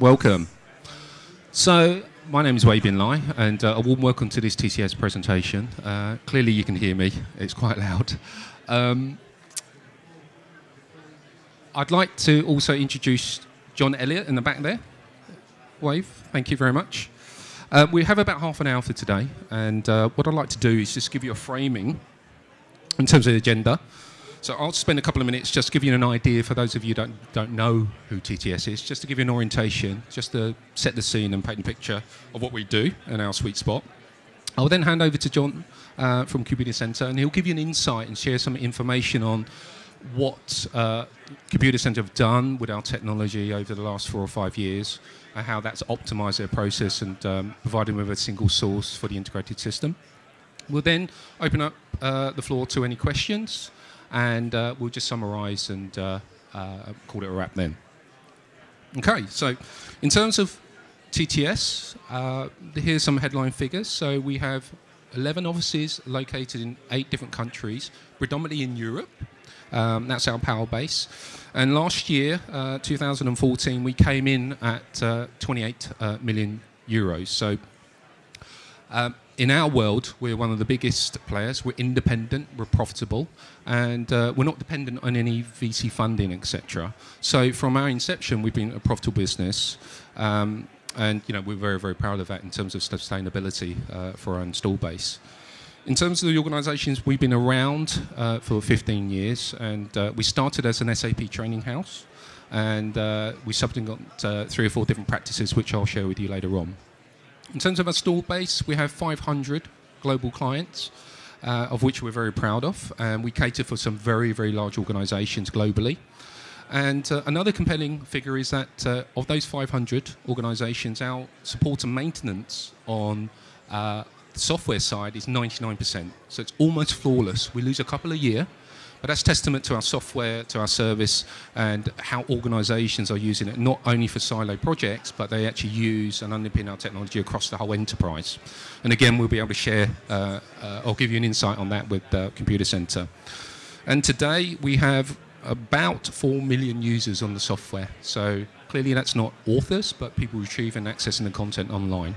Welcome. So, my name is Wei Bin Lai, and uh, a warm welcome to this TTS presentation. Uh, clearly, you can hear me, it's quite loud. Um, I'd like to also introduce John Elliott in the back there. Wave, thank you very much. Uh, we have about half an hour for today, and uh, what I'd like to do is just give you a framing in terms of the agenda. So I'll spend a couple of minutes just give you an idea for those of you who don't, don't know who TTS is, just to give you an orientation, just to set the scene and paint a picture of what we do and our sweet spot. I'll then hand over to John uh, from Computacenter, and he'll give you an insight and share some information on what uh, Computacenter have done with our technology over the last four or five years, and how that's optimized their process and um, provided them with a single source for the integrated system. We'll then open up uh, the floor to any questions, and uh, we'll just summarize and uh, uh, call it a wrap then. Okay, so in terms of TTS, uh, here's some headline figures. So we have 11 offices located in eight different countries, predominantly in Europe. Um, that's our power base. And last year, uh, 2014, we came in at uh, 28 uh, million euros. So um, in our world, we're one of the biggest players. We're independent, we're profitable, and uh, we're not dependent on any VC funding, etc. So from our inception, we've been a profitable business. Um, and you know we're very very proud of that in terms of sustainability uh, for our install base. In terms of the organisations, we've been around uh, for 15 years, and uh, we started as an SAP training house, and uh, we subsequently got uh, three or four different practices, which I'll share with you later on. In terms of our store base, we have 500 global clients, uh, of which we're very proud of, and we cater for some very very large organisations globally. And uh, another compelling figure is that uh, of those 500 organizations, our support and maintenance on uh, the software side is 99%. So it's almost flawless. We lose a couple a year, but that's testament to our software, to our service, and how organizations are using it, not only for silo projects, but they actually use and underpin our technology across the whole enterprise. And again, we'll be able to share, uh, uh, I'll give you an insight on that with uh, Computacenter. And today we have about 4 million users on the software. So clearly that's not authors, but people retrieving and accessing the content online.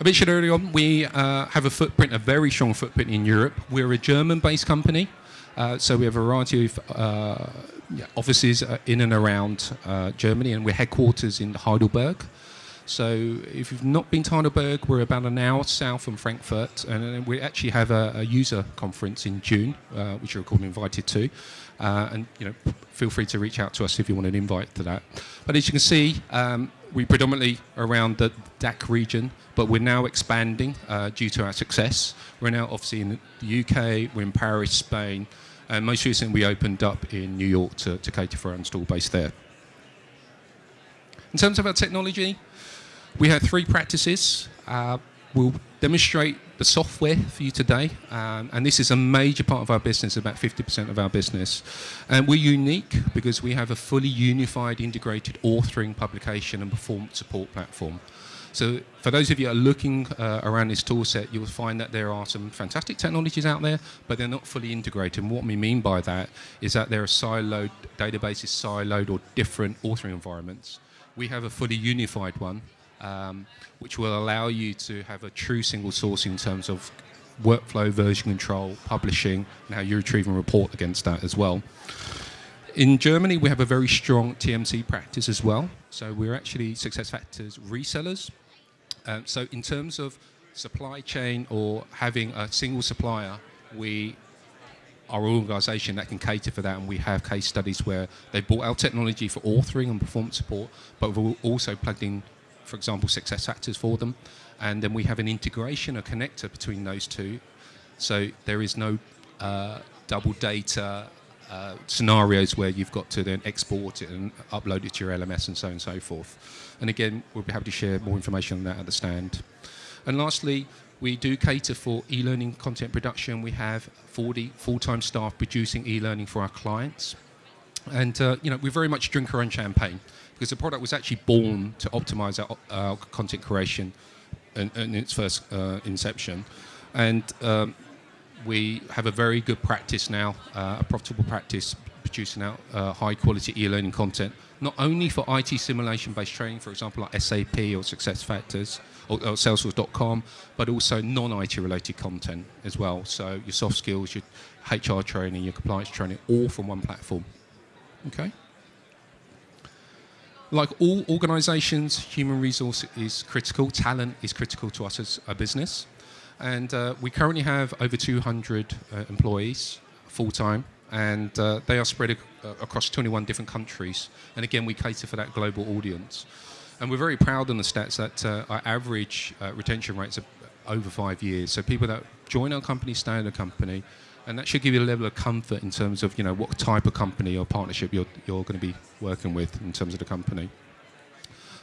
I mentioned earlier on, we uh, have a footprint, a very strong footprint in Europe. We're a German-based company, uh, so we have a variety of uh, offices uh, in and around uh, Germany, and we're headquarters in Heidelberg. So if you've not been to Heidelberg, we're about an hour south from Frankfurt, and we actually have a, a user conference in June, uh, which you're called invited to. Uh, and you know, feel free to reach out to us if you want an invite to that. But as you can see, um, we predominantly around the DACH region, but we're now expanding uh, due to our success. We're now obviously in the UK, we're in Paris, Spain, and most recently we opened up in New York to, to cater for our install base there. In terms of our technology, we have three practices. Uh, we'll demonstrate the software for you today, um, and this is a major part of our business, about 50% of our business. And we're unique because we have a fully unified, integrated authoring, publication, and performance support platform. So for those of you that are looking uh, around this tool set, you will find that there are some fantastic technologies out there, but they're not fully integrated. And what we mean by that is that there are siloed databases, siloed or different authoring environments. We have a fully unified one um, which will allow you to have a true single source in terms of workflow, version control, publishing, and how you retrieve and report against that as well. In Germany, we have a very strong TMC practice as well. So we're actually SuccessFactors resellers. Um, so in terms of supply chain or having a single supplier, we are an organisation that can cater for that, and we have case studies where they bought our technology for authoring and performance support, but we've also plugged in for example, SuccessFactors for them. And then we have an integration, a connector between those two. So there is no uh, double data uh, scenarios where you've got to then export it and upload it to your LMS and so on and so forth. And again, we'll be happy to share more information on that at the stand. And lastly, we do cater for e-learning content production. We have 40 full-time staff producing e-learning for our clients. And, uh, you know, we very much drink our own champagne because the product was actually born to optimize our, our content creation in, in its first uh, inception. And um, we have a very good practice now, uh, a profitable practice, producing out uh, high quality e-learning content not only for IT simulation-based training, for example, like SAP or SuccessFactors or, or Salesforce.com, but also non-IT related content as well. So your soft skills, your HR training, your compliance training, all from one platform. Okay. Like all organisations, human resource is critical. Talent is critical to us as a business, and uh, we currently have over 200 uh, employees full time and uh, they are spread ac- uh, across 21 different countries. And again, we cater for that global audience. And we're very proud on the stats that uh, our average uh, retention rates are over five years. So people that join our company stay in the company, and that should give you a level of comfort in terms of you know what type of company or partnership you're, you're going to be working with in terms of the company.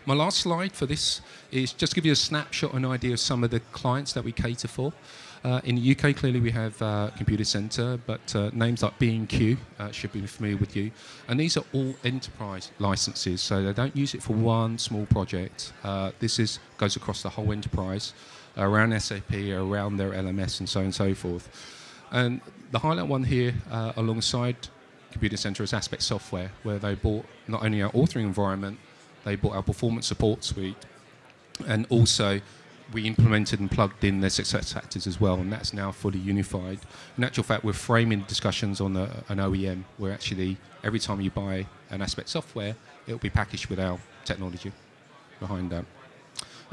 My last slide for this is just to give you a snapshot, an idea of some of the clients that we cater for. Uh, in the UK, clearly we have uh, Computacenter, but uh, names like B&Q uh, should be familiar with you. And these are all enterprise licenses, so they don't use it for one small project. Uh, this is goes across the whole enterprise, around SAP, around their LMS, and so on and so forth. And the highlight one here, uh, alongside Computacenter, is Aspect Software, where they bought not only our authoring environment, they bought our performance support suite, and also we implemented and plugged in their SuccessFactors as well, and that's now fully unified. In actual fact, we're framing discussions on an OEM where actually every time you buy an Aspect Software, it'll be packaged with our technology behind that.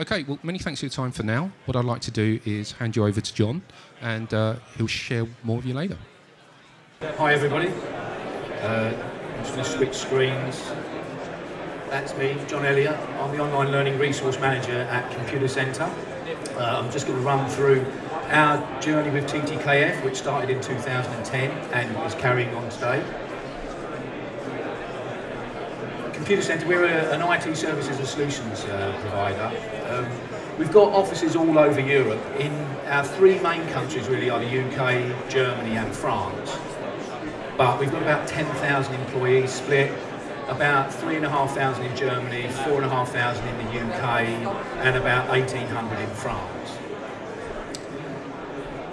Okay, well, many thanks for your time for now. What I'd like to do is hand you over to John, and uh, he'll share more with you later. Hi, everybody. Uh, I'm just going to switch screens. That's me, John Elliott. I'm the Online Learning Resource Manager at Computacenter. Uh, I'm just going to run through our journey with TTKF, which started in 2010 and is carrying on today. Computacenter, we're a, an IT services and solutions uh, provider. Um, we've got offices all over Europe. In our three main countries really are the UK, Germany and France. But we've got about 10,000 employees split about 3,500 in Germany, 4,500 in the UK, and about 1,800 in France.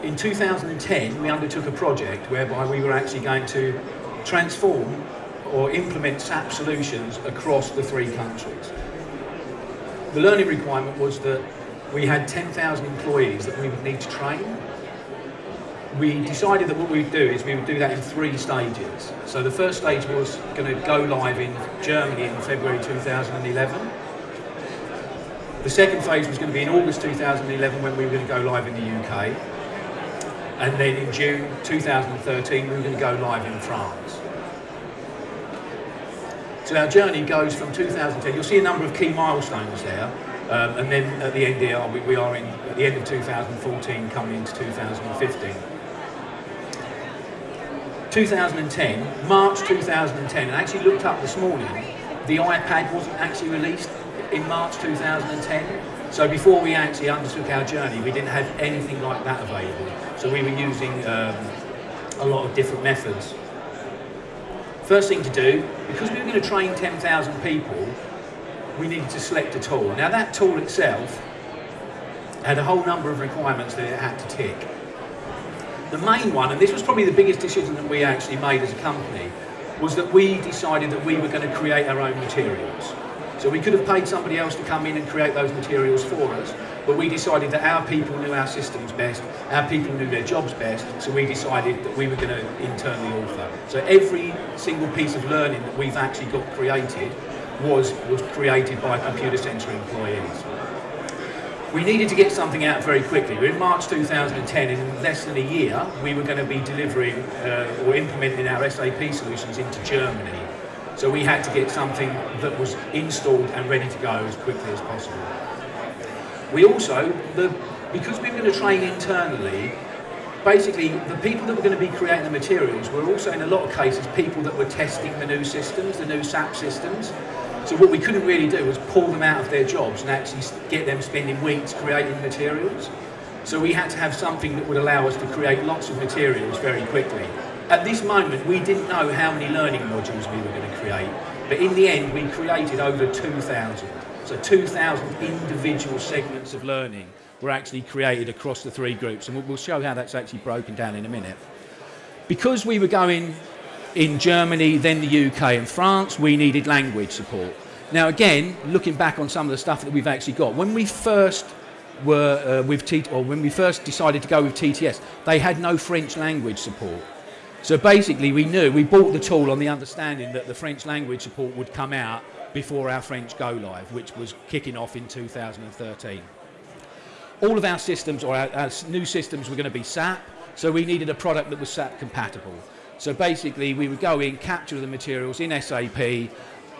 In 2010, we undertook a project whereby we were actually going to transform or implement SAP solutions across the three countries. The learning requirement was that we had 10,000 employees that we would need to train we decided that what we would do is we would do that in three stages. So the first stage was going to go live in Germany in February 2011. The second phase was going to be in August 2011 when we were going to go live in the UK. And then in June 2013 we were going to go live in France. So our journey goes from 2010, you'll see a number of key milestones there, um, and then at the end here, we, we are in, at the end of 2014 coming into 2015. 2010, March 2010, and I actually looked up this morning, the iPad wasn't actually released in March 2010. So before we actually undertook our journey, we didn't have anything like that available. So we were using um, a lot of different methods. First thing to do, because we were going to train 10,000 people, we needed to select a tool. Now that tool itself had a whole number of requirements that it had to tick. The main one, and this was probably the biggest decision that we actually made as a company, was that we decided that we were going to create our own materials. So we could have paid somebody else to come in and create those materials for us, but we decided that our people knew our systems best, our people knew their jobs best, so we decided that we were going to internally author. So every single piece of learning that we've actually got created was, was created by Computacenter employees we needed to get something out very quickly. We're in March 2010, in less than a year, we were going to be delivering uh, or implementing our SAP solutions into Germany. So we had to get something that was installed and ready to go as quickly as possible. We also, the, because we were going to train internally, basically the people that were going to be creating the materials were also in a lot of cases people that were testing the new systems, the new SAP systems. So what we couldn't really do was pull them out of their jobs and actually get them spending weeks creating materials. So we had to have something that would allow us to create lots of materials very quickly. At this moment, we didn't know how many learning modules we were going to create, but in the end, we created over 2,000. So 2,000 individual segments of learning were actually created across the three groups, and we'll show how that's actually broken down in a minute. Because we were going In Germany, then the UK and France, we needed language support. Now, again, looking back on some of the stuff that we've actually got, when we first were uh, with T, or when we first decided to go with TTS, they had no French language support. So basically, we knew we bought the tool on the understanding that the French language support would come out before our French go live, which was kicking off in 2013. All of our systems, or our, our new systems, were going to be SAP, so we needed a product that was SAP compatible. So basically, we would go in, capture the materials in SAP.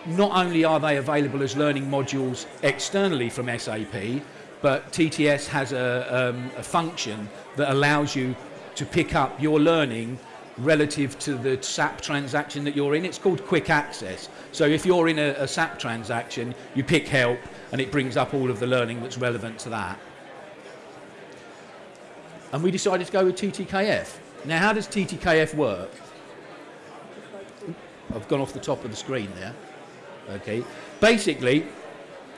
Not only are they available as learning modules externally from SAP, but TTS has a, um, a function that allows you to pick up your learning relative to the SAP transaction that you're in. It's called quick access. So if you're in a, a, SAP transaction, you pick help and it brings up all of the learning that's relevant to that. And we decided to go with TTKF. Now, how does TTKF work? I've gone off the top of the screen there. Okay. Basically,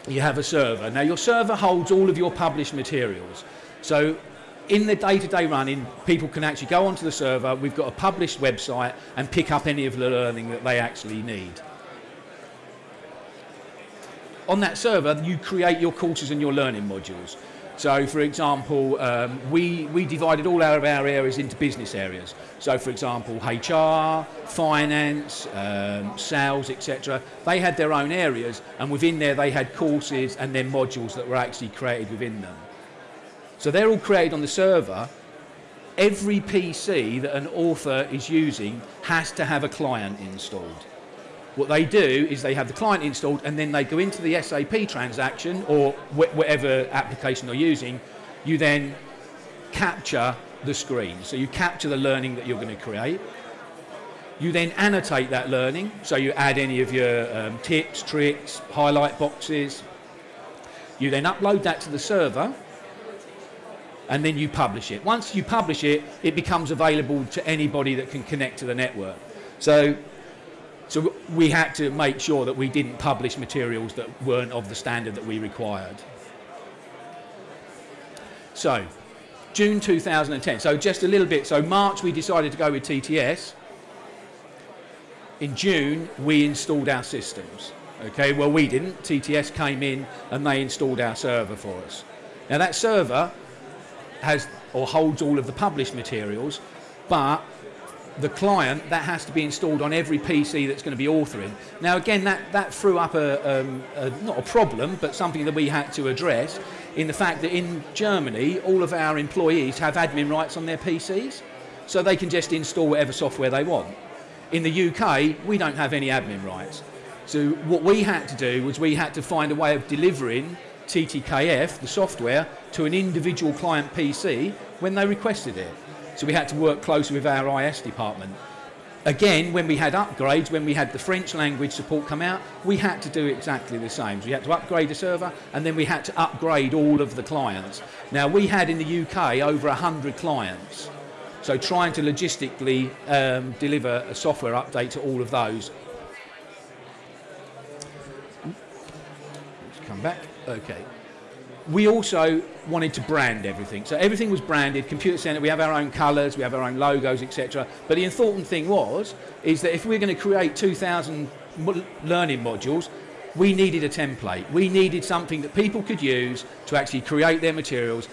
you have a server. Now, your server holds all of your published materials. So in the day-to-day running, people can actually go onto the server, we've got a published website and pick up any of the learning that they actually need. On that server, you create your courses and your learning modules. So, for example, um, we, we divided all of our areas into business areas. So, for example, HR, finance, um, sales, etc. They had their own areas, and within there, they had courses and then modules that were actually created within them. So they're all created on the server. Every PC that an author is using has to have a client installed. What they do is they have the client installed and then they go into the SAP transaction or wh whatever application they're using. You then capture the screen. So you capture the learning that you're going to create. You then annotate that learning. So you add any of your um, tips, tricks, highlight boxes. You then upload that to the server and then you publish it. Once you publish it, it becomes available to anybody that can connect to the network. So, so we had to make sure that we didn't publish materials that weren't of the standard that we required. So, June 2010. So just a little bit. So March we decided to go with TTS. In June we installed our systems. Okay, well we didn't. TTS came in and they installed our server for us. Now that server has or holds all of the published materials, but the client that has to be installed on every PC that's going to be authoring. Now, again, that, that threw up a, um, a, not a problem, but something that we had to address in the fact that in Germany, all of our employees have admin rights on their PCs, so they can just install whatever software they want. In the UK, we don't have any admin rights. So what we had to do was we had to find a way of delivering TTKF, the software, to an individual client PC when they requested it. So we had to work closely with our IS department. Again, when we had upgrades, when we had the French language support come out, we had to do exactly the same. So we had to upgrade the server and then we had to upgrade all of the clients. Now, we had in the UK over 100 clients. So trying to logistically um, deliver a software update to all of those. Let's come back. Okay. We also wanted to brand everything. So everything was branded, Computacenter, we have our own colours, we have our own logos, etc. But the important thing was, is that if we're going to create 2,000 learning modules, we needed a template. We needed something that people could use to actually create their materials.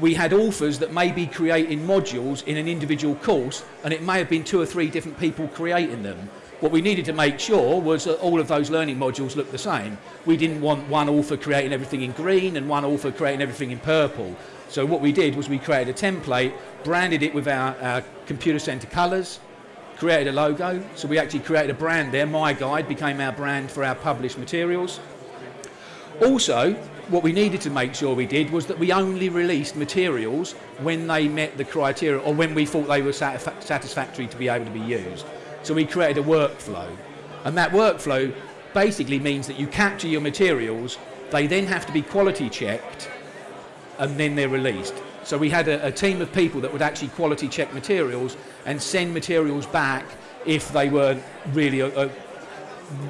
We had authors that may be creating modules in an individual course, and it may have been two or three different people creating them. What we needed to make sure was that all of those learning modules looked the same. We didn't want one author creating everything in green and one author creating everything in purple. So what we did was we created a template, branded it with our, our Computacenter colors, created a logo. So we actually created a brand there. My Guide became our brand for our published materials. Also, what we needed to make sure we did was that we only released materials when they met the criteria or when we thought they were satisfactory to be able to be used. So we created a workflow. And that workflow basically means that you capture your materials, they then have to be quality checked, and then they're released. So we had a, a team of people that would actually quality check materials and send materials back if they weren't really a, a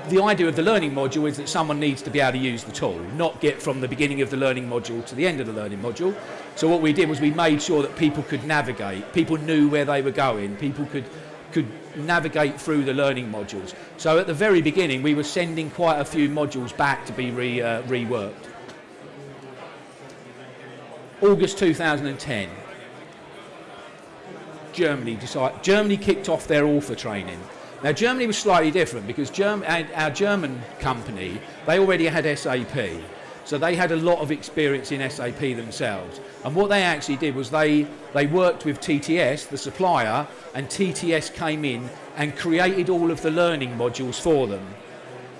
the idea of the learning module is that someone needs to be able to use the tool, not get from the beginning of the learning module to the end of the learning module. So what we did was we made sure that people could navigate, people knew where they were going, people could could navigate through the learning modules. So at the very beginning, we were sending quite a few modules back to be re, uh, reworked. August 2010, Germany decided, Germany kicked off their author training. Now Germany was slightly different because Germ, our German company, they already had SAP. So they had a lot of experience in SAP themselves. And what they actually did was they, they worked with TTS, the supplier, and TTS came in and created all of the learning modules for them.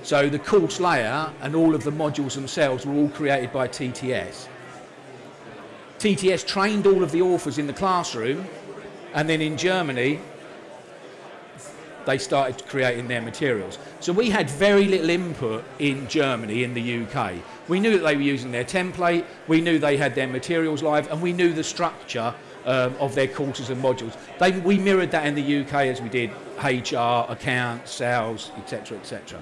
So the course layer and all of the modules themselves were all created by TTS. TTS trained all of the authors in the classroom and then in Germany they started creating their materials. So we had very little input in Germany, in the UK. We knew that they were using their template, we knew they had their materials live, and we knew the structure um, of their courses and modules. They, we mirrored that in the UK as we did HR, accounts, sales, etc., etc.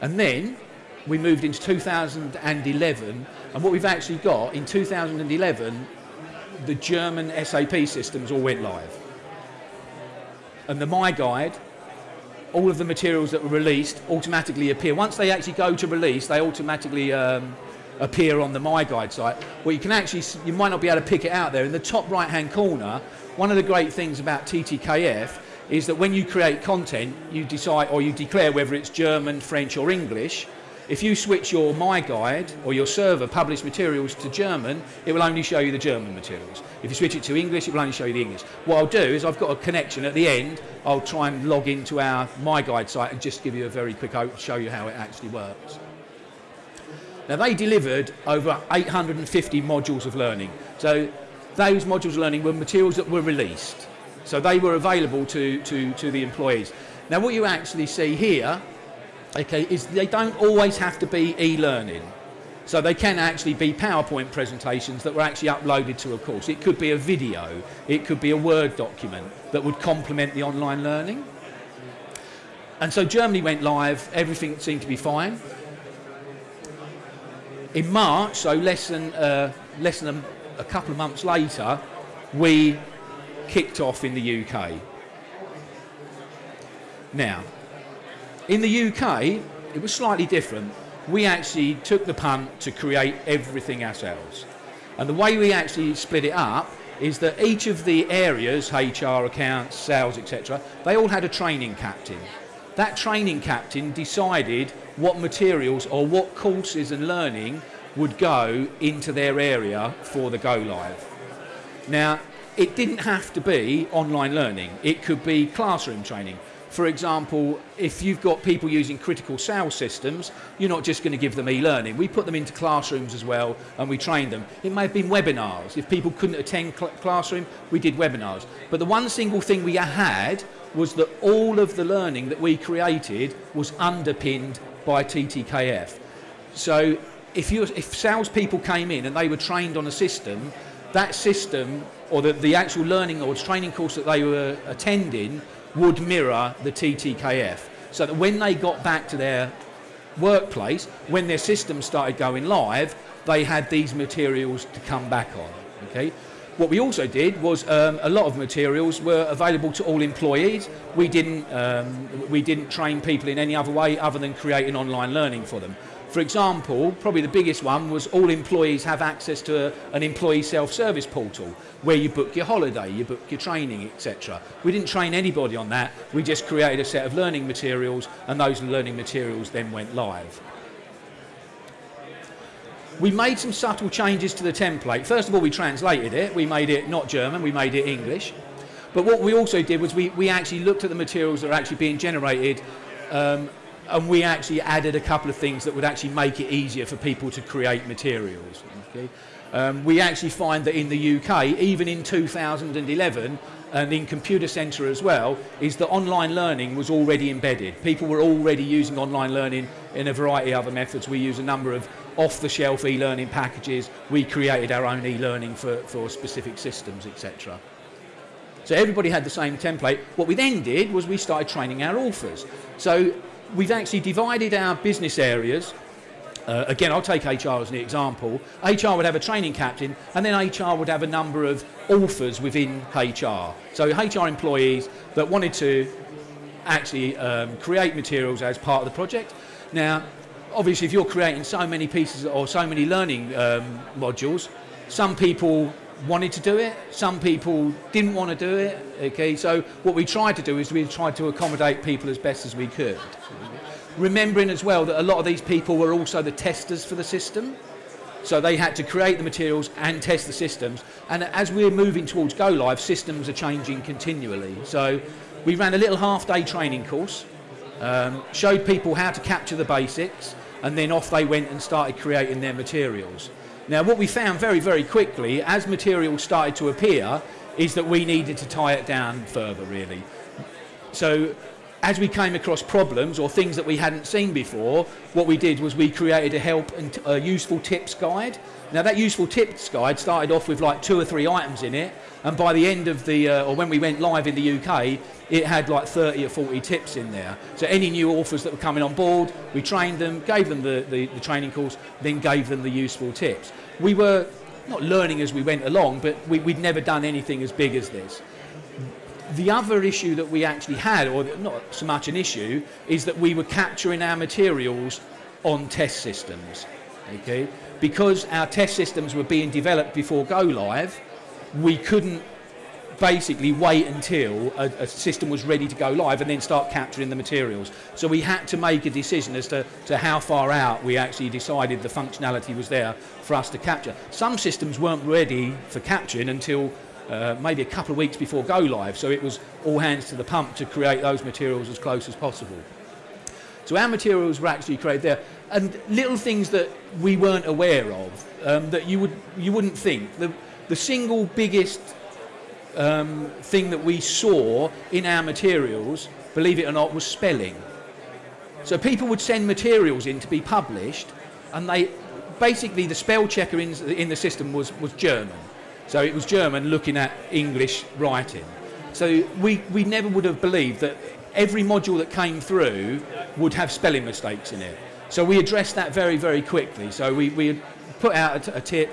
And then we moved into 2011, and what we've actually got in 2011, the German SAP systems all went live and the My Guide, all of the materials that were released automatically appear. Once they actually go to release, they automatically um, appear on the My Guide site. Well, you can actually, you might not be able to pick it out there. In the top right hand corner, one of the great things about TTKF is that when you create content, you decide or you declare whether it's German, French, or English if you switch your My Guide or your server published materials to German, it will only show you the German materials. If you switch it to English, it will only show you the English. What I'll do is I've got a connection at the end. I'll try and log into our My Guide site and just give you a very quick show you how it actually works. Now they delivered over 850 modules of learning. So those modules of learning were materials that were released. So they were available to, to, to the employees. Now what you actually see here okay, is they don't always have to be e-learning. So they can actually be PowerPoint presentations that were actually uploaded to a course. It could be a video, it could be a Word document that would complement the online learning. And so Germany went live, everything seemed to be fine. In March, so less than, uh, less than a, a couple of months later, we kicked off in the UK. Now, in the UK, it was slightly different. We actually took the punt to create everything ourselves. And the way we actually split it up is that each of the areas, HR, accounts, sales, etc., they all had a training captain. That training captain decided what materials or what courses and learning would go into their area for the go live. Now, it didn't have to be online learning. It could be classroom training. For example, if you've got people using critical sales systems, you're not just going to give them e-learning. We put them into classrooms as well and we train them. It may have been webinars. If people couldn't attend cl classroom, we did webinars. But the one single thing we had was that all of the learning that we created was underpinned by TTKF. So if, you, if salespeople came in and they were trained on a system, that system or the, the actual learning or training course that they were attending would mirror the TTKF. So that when they got back to their workplace, when their system started going live, they had these materials to come back on. Okay. What we also did was um, a lot of materials were available to all employees. We didn't, um, we didn't train people in any other way other than creating online learning for them. For example, probably the biggest one was all employees have access to a, an employee self-service portal where you book your holiday, you book your training, etc. We didn't train anybody on that. We just created a set of learning materials and those learning materials then went live. We made some subtle changes to the template. First of all, we translated it. We made it not German, we made it English. But what we also did was we, we actually looked at the materials that are actually being generated um, and we actually added a couple of things that would actually make it easier for people to create materials. Okay? Um, we actually find that in the UK, even in 2011, and in Computacenter as well, is that online learning was already embedded. People were already using online learning in a variety of other methods. We use a number of off-the-shelf e-learning packages. We created our own e-learning for, for specific systems, etc. So everybody had the same template. What we then did was we started training our authors. So we've actually divided our business areas Uh, again, I'll take HR as an example. HR would have a training captain, and then HR would have a number of authors within HR. So HR employees that wanted to actually um, create materials as part of the project. Now, obviously, if you're creating so many pieces or so many learning um, modules, some people wanted to do it, some people didn't want to do it. Okay, so what we tried to do is we tried to accommodate people as best as we could. Remembering as well that a lot of these people were also the testers for the system. So they had to create the materials and test the systems. And as we're moving towards go live, systems are changing continually. So we ran a little half day training course, um, showed people how to capture the basics, and then off they went and started creating their materials. Now, what we found very, very quickly as material started to appear is that we needed to tie it down further, really. So, as we came across problems or things that we hadn't seen before, what we did was we created a help and a useful tips guide. Now, that useful tips guide started off with like two or three items in it, and by the end of the, uh, or when we went live in the UK, it had like 30 or 40 tips in there. So any new authors that were coming on board, we trained them, gave them the, the, the training course, then gave them the useful tips. We were not learning as we went along, but we, would never done anything as big as this. The other issue that we actually had, or not so much an issue, is that we were capturing our materials on test systems. Okay? Because our test systems were being developed before go live, we couldn't basically wait until a, a, system was ready to go live and then start capturing the materials. So we had to make a decision as to, to how far out we actually decided the functionality was there for us to capture. Some systems weren't ready for capturing until uh, maybe a couple of weeks before go live, so it was all hands to the pump to create those materials as close as possible. So our materials were actually created there, and little things that we weren't aware of um, that you would you wouldn't think. The, the single biggest um, thing that we saw in our materials, believe it or not, was spelling. So people would send materials in to be published, and they basically the spell checker in, in the system was, was German. So it was German looking at English writing. So we, we never would have believed that every module that came through would have spelling mistakes in it. So we addressed that very, very quickly. So we, we put out a, tip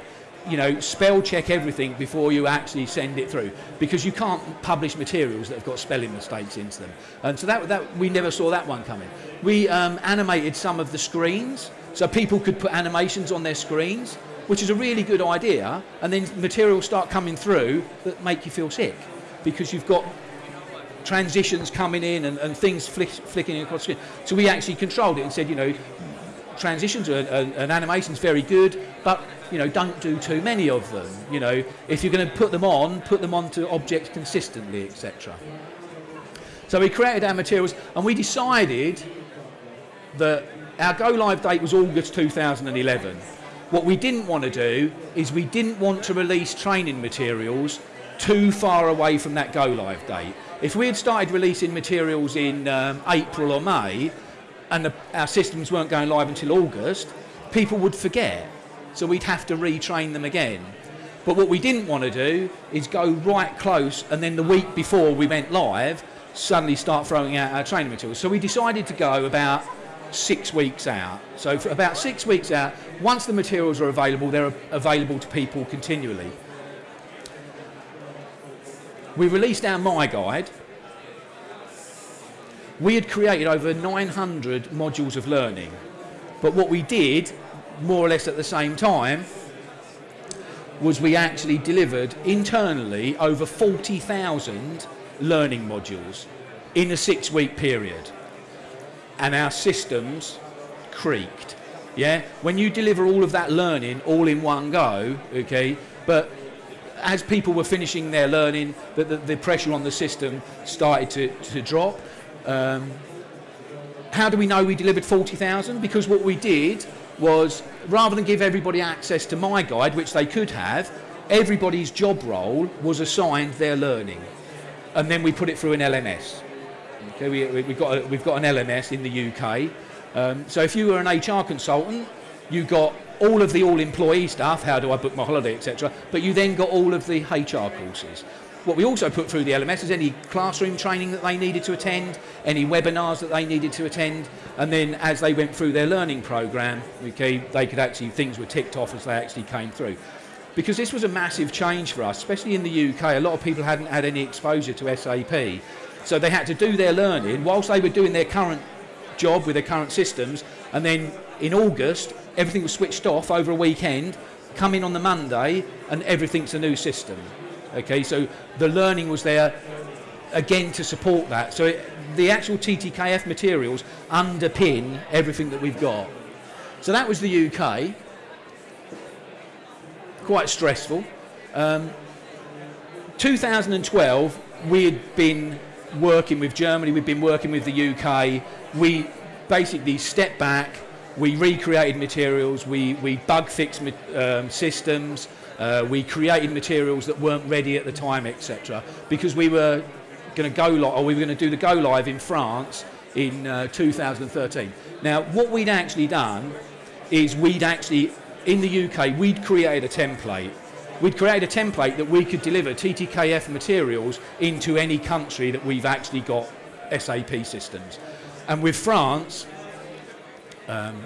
you know, spell check everything before you actually send it through because you can't publish materials that have got spelling mistakes into them. And so that, that we never saw that one coming. We um, animated some of the screens so people could put animations on their screens, which is a really good idea. And then materials start coming through that make you feel sick because you've got transitions coming in and, and things flick, flicking across the screen. So we actually controlled it and said, you know, transitions and, and, and animation's very good, but you know, don't do too many of them. You know, if you're going to put them on, put them onto objects consistently, etc. So we created our materials, and we decided that our go live date was August 2011. What we didn't want to do is we didn't want to release training materials too far away from that go live date. If we had started releasing materials in um, April or May, and the, our systems weren't going live until August, people would forget so we'd have to retrain them again. But what we didn't want to do is go right close and then the week before we went live, suddenly start throwing out our training materials. So we decided to go about six weeks out. So for about six weeks out, once the materials are available, they're available to people continually. We released our My Guide. We had created over 900 modules of learning. But what we did more or less at the same time was we actually delivered internally over 40,000 learning modules in a six week period. And our systems creaked. Yeah? When you deliver all of that learning all in one go, okay, but as people were finishing their learning, the, the, the pressure on the system started to, to drop. Um, how do we know we delivered 40,000? Because what we did was rather than give everybody access to my guide, which they could have, everybody's job role was assigned their learning. And then we put it through an LMS. Okay, we, have got a, we've got an LMS in the UK. Um, so if you were an HR consultant, you got all of the all-employee stuff, how do I book my holiday, etc. But you then got all of the HR courses. What we also put through the LMS is any classroom training that they needed to attend, any webinars that they needed to attend, and then as they went through their learning program, okay, they could actually, things were ticked off as they actually came through. Because this was a massive change for us, especially in the UK, a lot of people hadn't had any exposure to SAP. So they had to do their learning whilst they were doing their current job with their current systems, and then in August, everything was switched off over a weekend, come in on the Monday, and everything's a new system. Okay, so the learning was there again to support that. So it, the actual TTKF materials underpin everything that we've got. So that was the UK. Quite stressful. Um, 2012, we had been working with Germany, we've been working with the UK. We basically stepped back, we recreated materials, we, we bug fixed um, systems, uh, we created materials that weren't ready at the time, etc. Because we were going to go live, or we were going to do the go live in France in uh, 2013. Now, what we'd actually done is we'd actually, in the UK, we'd created a template. We'd create a template that we could deliver TTKF materials into any country that we've actually got SAP systems. And with France, um,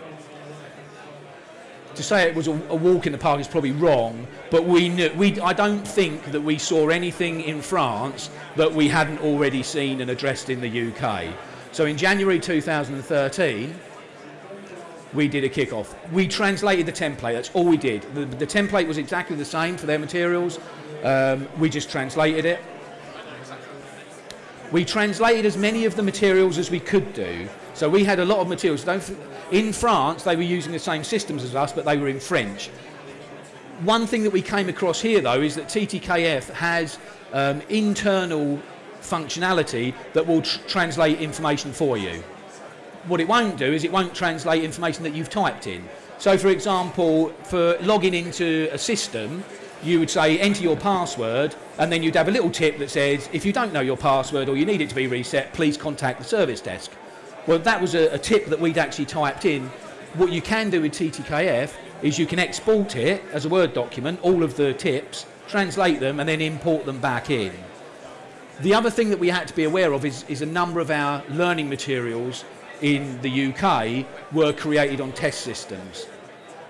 to say it was a, a, walk in the park is probably wrong, but we knew, we, I don't think that we saw anything in France that we hadn't already seen and addressed in the UK. So in January 2013, we did a kick-off. We translated the template, that's all we did. The, the template was exactly the same for their materials, um, we just translated it. We translated as many of the materials as we could do. So we had a lot of materials. In France, they were using the same systems as us, but they were in French. One thing that we came across here, though, is that TTKF has um, internal functionality that will tr translate information for you. What it won't do is it won't translate information that you've typed in. So, for example, for logging into a system, you would say enter your password, and then you'd have a little tip that says if you don't know your password or you need it to be reset, please contact the service desk. Well, that was a, a tip that we'd actually typed in. What you can do with TTKF is you can export it as a Word document, all of the tips, translate them, and then import them back in. The other thing that we had to be aware of is, is a number of our learning materials in the UK were created on test systems.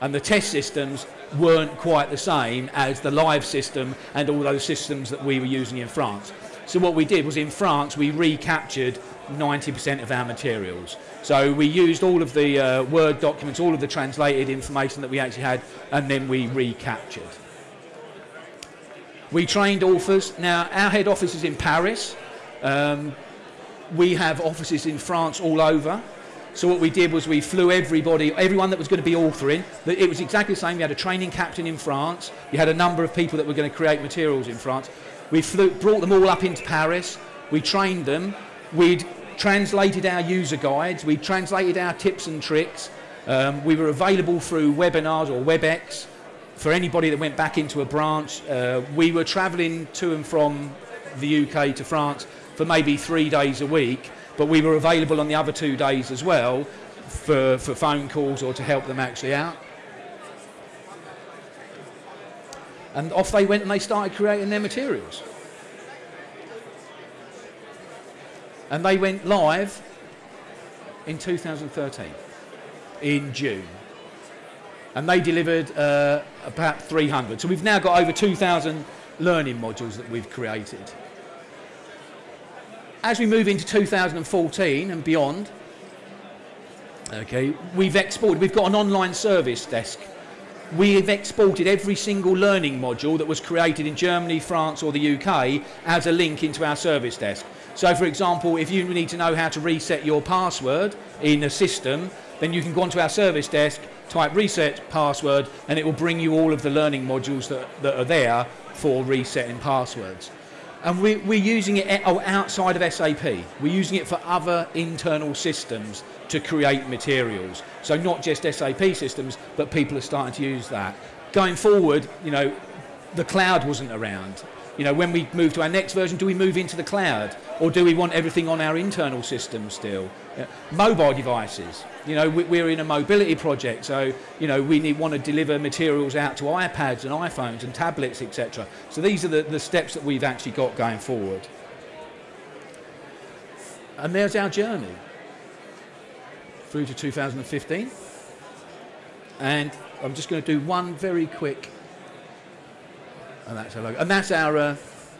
And the test systems weren't quite the same as the live system and all those systems that we were using in France. So what we did was in France we recaptured 90% of our materials. So we used all of the uh, Word documents, all of the translated information that we actually had, and then we recaptured. We trained authors. Now, our head office is in Paris. Um, we have offices in France all over. So what we did was we flew everybody, everyone that was going to be authoring. It was exactly the same. We had a training captain in France. You had a number of people that were going to create materials in France. We flew, brought them all up into Paris. We trained them. We'd translated our user guides, we translated our tips and tricks. Um, we were available through webinars or WebEx for anybody that went back into a branch. Uh, we were travelling to and from the UK to France for maybe three days a week, but we were available on the other two days as well for, for phone calls or to help them actually out. And off they went and they started creating their materials. and they went live in 2013 in June and they delivered uh, about 300 so we've now got over 2,000 learning modules that we've created as we move into 2014 and beyond okay we've exported we've got an online service desk we've exported every single learning module that was created in Germany, France or the UK as a link into our service desk. So for example, if you need to know how to reset your password in a system, then you can go onto our service desk, type reset password, and it will bring you all of the learning modules that, that are there for resetting passwords. And we, we're using it outside of SAP. We're using it for other internal systems to create materials. So not just SAP systems, but people are starting to use that. Going forward, you know, the cloud wasn't around. You know, when we move to our next version, do we move into the cloud? Or do we want everything on our internal system still? Mobile devices. You know, we, are in a mobility project, so, you know, we need, want to deliver materials out to iPads and iPhones and tablets, etc. So these are the, the steps that we've actually got going forward. And there's our journey through to 2015. And I'm just going to do one very quick and that's our logo. And that's our uh,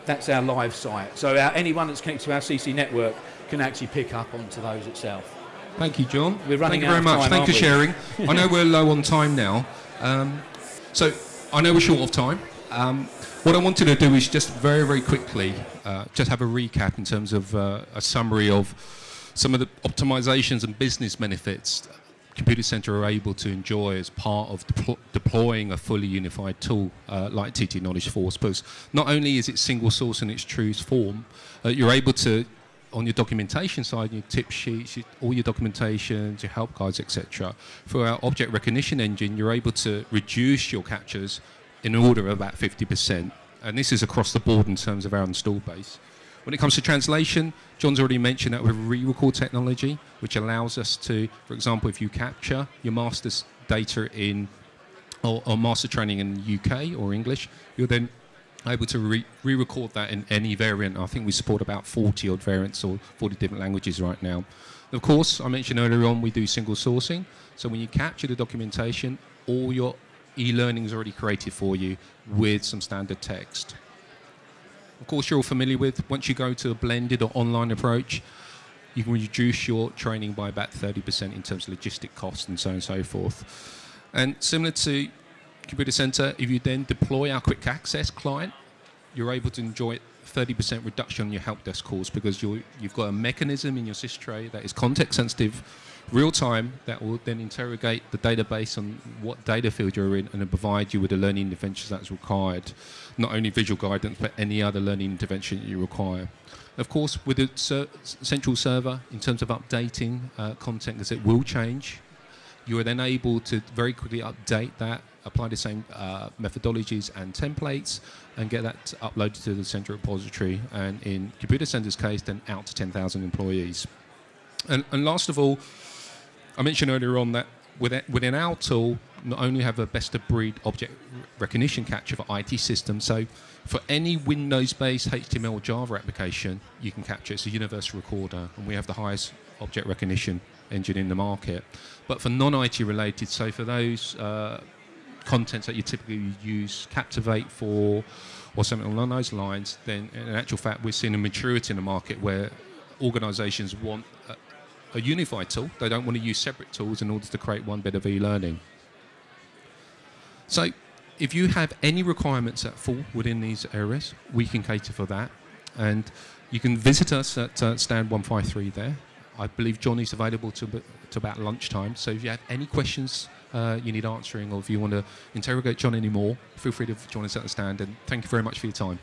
that's our live site. So our, anyone that's connected to our CC network can actually pick up onto those itself. Thank you, John. We're running Thank you very much. Time, Thank you for sharing. I know we're low on time now, um, so I know we're short of time. Um, what I wanted to do is just very, very quickly uh, just have a recap in terms of uh, a summary of some of the optimizations and business benefits Computacenter are able to enjoy as part of deploying a fully unified tool uh, like TT Knowledge Force. Because not only is it single source in its truest form, uh, you're able to, on your documentation side, your tip sheets, your, all your documentations, your help guides, etc. For our object recognition engine, you're able to reduce your captures in order of about 50%. And this is across the board in terms of our install base. When it comes to translation, John's already mentioned that with re-record technology, which allows us to, for example, if you capture your master's data in or, or master training in UK or English, you're then able to re- record that in any variant. I think we support about 40 odd variants or 40 different languages right now. Of course, I mentioned earlier on we do single sourcing. So when you capture the documentation, all your e-learning is already created for you with some standard text of course, you're all familiar with. Once you go to a blended or online approach, you can reduce your training by about 30% in terms of logistic costs and so on and so forth. And similar to Computacenter, if you then deploy our quick access client, you're able to enjoy 30% reduction on your help desk calls because you have got a mechanism in your sys tray that is context sensitive, real time, that will then interrogate the database on what data field you're in and then provide you with the learning interventions that's required not only visual guidance, but any other learning intervention you require. Of course, with the central server, in terms of updating uh, content, because it will change, you are then able to very quickly update that, apply the same uh, methodologies and templates, and get that uploaded to the central repository, and in Computacenter's case, then out to 10,000 employees. And, and last of all, I mentioned earlier on that within our tool, not only have a best of breed object recognition capture for IT systems, so for any Windows-based HTML Java application, you can capture. It's a universal recorder, and we have the highest object recognition engine in the market. But for non-IT related, so for those uh, contents that you typically use Captivate for, or something along those lines, then in actual fact, we're seeing a maturity in the market where organizations want a unified tool. They don't want to use separate tools in order to create one bit of e-learning. So if you have any requirements that fall within these areas, we can cater for that. And you can visit us at uh, stand 153 there. I believe John is available to, to about lunchtime. So if you have any questions uh, you need answering or if you want to interrogate John anymore, feel free to join us at the stand. And thank you very much for your time.